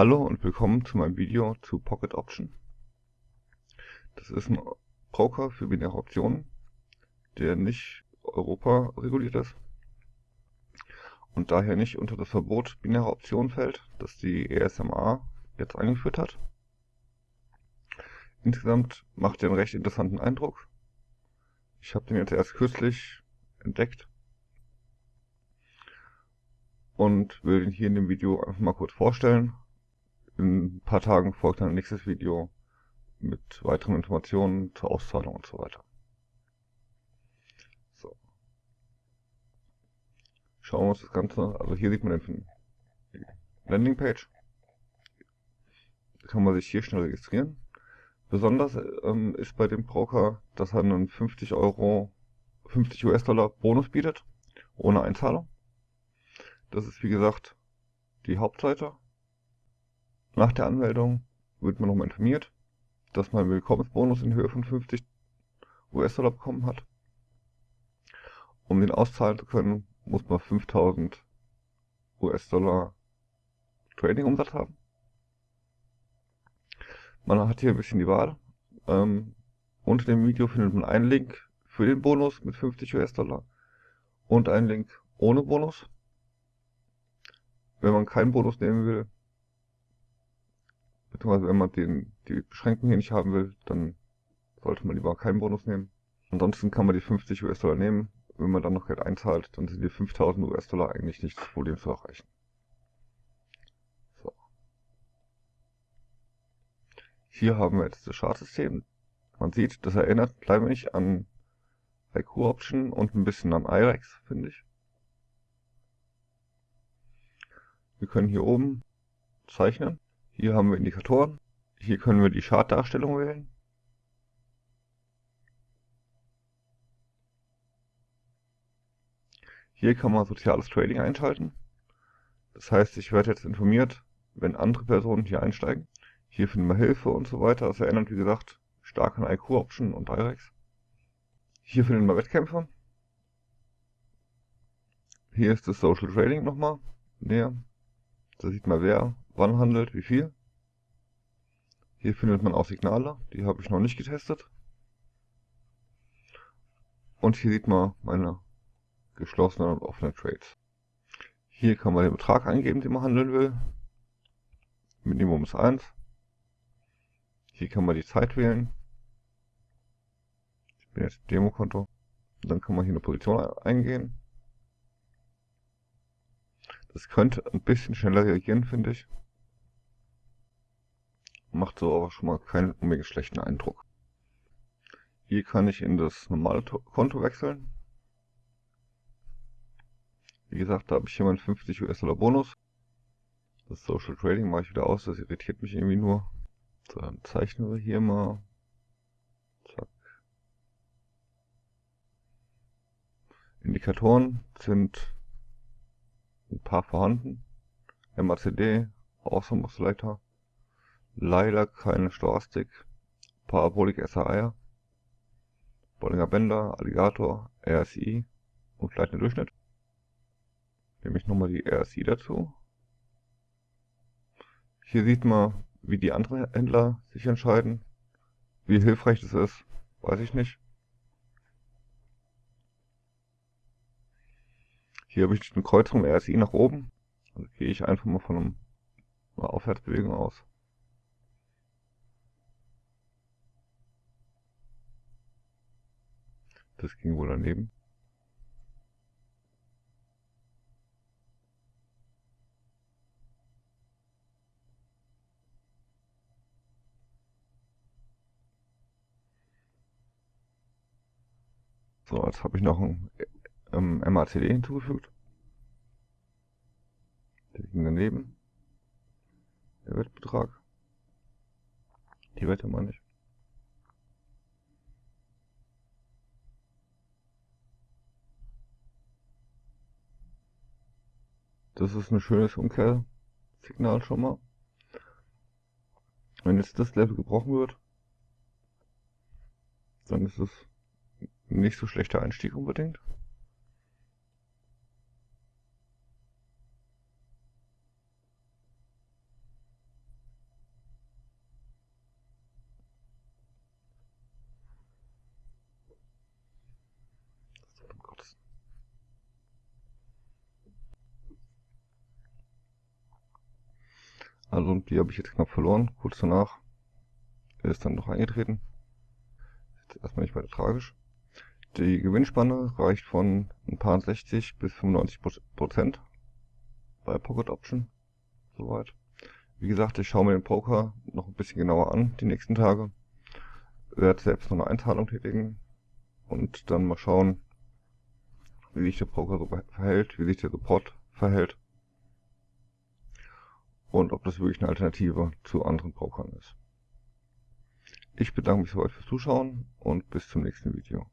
Hallo und willkommen zu meinem Video zu Pocket Option. Das ist ein Broker für binäre Optionen, der nicht Europa reguliert ist und daher nicht unter das Verbot binärer Optionen fällt, das die ESMA jetzt eingeführt hat. Insgesamt macht er einen recht interessanten Eindruck. Ich habe den jetzt erst kürzlich entdeckt und will ihn hier in dem Video einfach mal kurz vorstellen. In ein paar Tagen folgt ein nächstes Video mit weiteren Informationen zur Auszahlung und so weiter. So. Schauen wir uns das Ganze, also hier sieht man den Landingpage. Da kann man sich hier schnell registrieren. Besonders ähm, ist bei dem Broker, dass er einen 50 Euro, 50 US-Dollar Bonus bietet, ohne Einzahlung. Das ist wie gesagt die Hauptseite. Nach der Anmeldung wird man nochmal informiert, dass man einen Willkommensbonus in Höhe von 50 US-Dollar bekommen hat. Um den auszahlen zu können, muss man 5000 US-Dollar Trading-Umsatz haben. Man hat hier ein bisschen die Wahl. Ähm, unter dem Video findet man einen Link für den Bonus mit 50 US-Dollar und einen Link ohne Bonus. Wenn man keinen Bonus nehmen will, beziehungsweise wenn man den, die Beschränkung hier nicht haben will, dann sollte man lieber keinen Bonus nehmen. Ansonsten kann man die 50 US-Dollar nehmen. Wenn man dann noch Geld einzahlt, dann sind die 5000 US-Dollar eigentlich nicht das Problem zu erreichen. Hier haben wir jetzt das Chartsystem. Man sieht, das erinnert ein wenig an IQ Option und ein bisschen an IREX, finde ich. Wir können hier oben zeichnen. Hier haben wir Indikatoren. Hier können wir die Chartdarstellung wählen. Hier kann man soziales Trading einschalten. Das heißt, ich werde jetzt informiert, wenn andere Personen hier einsteigen. Hier finden wir Hilfe und so weiter. Das erinnert, wie gesagt, stark an IQ Option und IREX. Hier finden wir Wettkämpfe. Hier ist das Social Trading nochmal näher. Da sieht man, wer wann handelt, wie viel. Hier findet man auch Signale, die habe ich noch nicht getestet. Und hier sieht man meine geschlossenen und offenen Trades. Hier kann man den Betrag eingeben, den man handeln will. Minimum ist 1. Hier kann man die Zeit wählen. Ich bin jetzt im Demokonto. Dann kann man hier eine Position eingehen. Das könnte ein bisschen schneller reagieren, finde ich. Macht so aber schon mal keinen unbedingt schlechten Eindruck. Hier kann ich in das normale Konto wechseln. Wie gesagt, da habe ich hier meinen 50 US-Dollar Bonus. Das Social Trading mache ich wieder aus, das irritiert mich irgendwie nur. So, dann zeichnen wir hier mal. Zack. Indikatoren sind ein paar vorhanden. MACD, Awesome Oscillator. Leider keine Stochastik. Parabolic SAR. Bollinger Bänder, Alligator, RSI und gleitender Durchschnitt. Nehme ich nochmal die RSI dazu. Hier sieht man, wie die anderen Händler sich entscheiden. Wie hilfreich das ist, weiß ich nicht. Hier habe ich eine Kreuzung RSI nach oben. Also gehe ich einfach mal von einer Aufwärtsbewegung aus. Das ging wohl daneben. So, jetzt habe ich noch ein ähm, MACD hinzugefügt. Der ging daneben. Der Wettbetrag. Die Wette meine ich. Das ist ein schönes Umkehrsignal schon mal. Wenn jetzt das Level gebrochen wird, dann ist es nicht so schlechter Einstieg unbedingt. Also die habe ich jetzt knapp verloren. Kurz danach ist dann noch eingetreten. Jetzt erstmal nicht weiter tragisch. Die Gewinnspanne reicht von ein paar 60 bis 95 Prozent bei Pocket Option. Soweit. Wie gesagt, ich schaue mir den Poker noch ein bisschen genauer an die nächsten Tage. Werde selbst noch eine Einzahlung tätigen und dann mal schauen, wie sich der Poker so verhält, wie sich der Support verhält und ob das wirklich eine Alternative zu anderen Pokern ist. Ich bedanke mich soweit fürs Zuschauen und bis zum nächsten Video.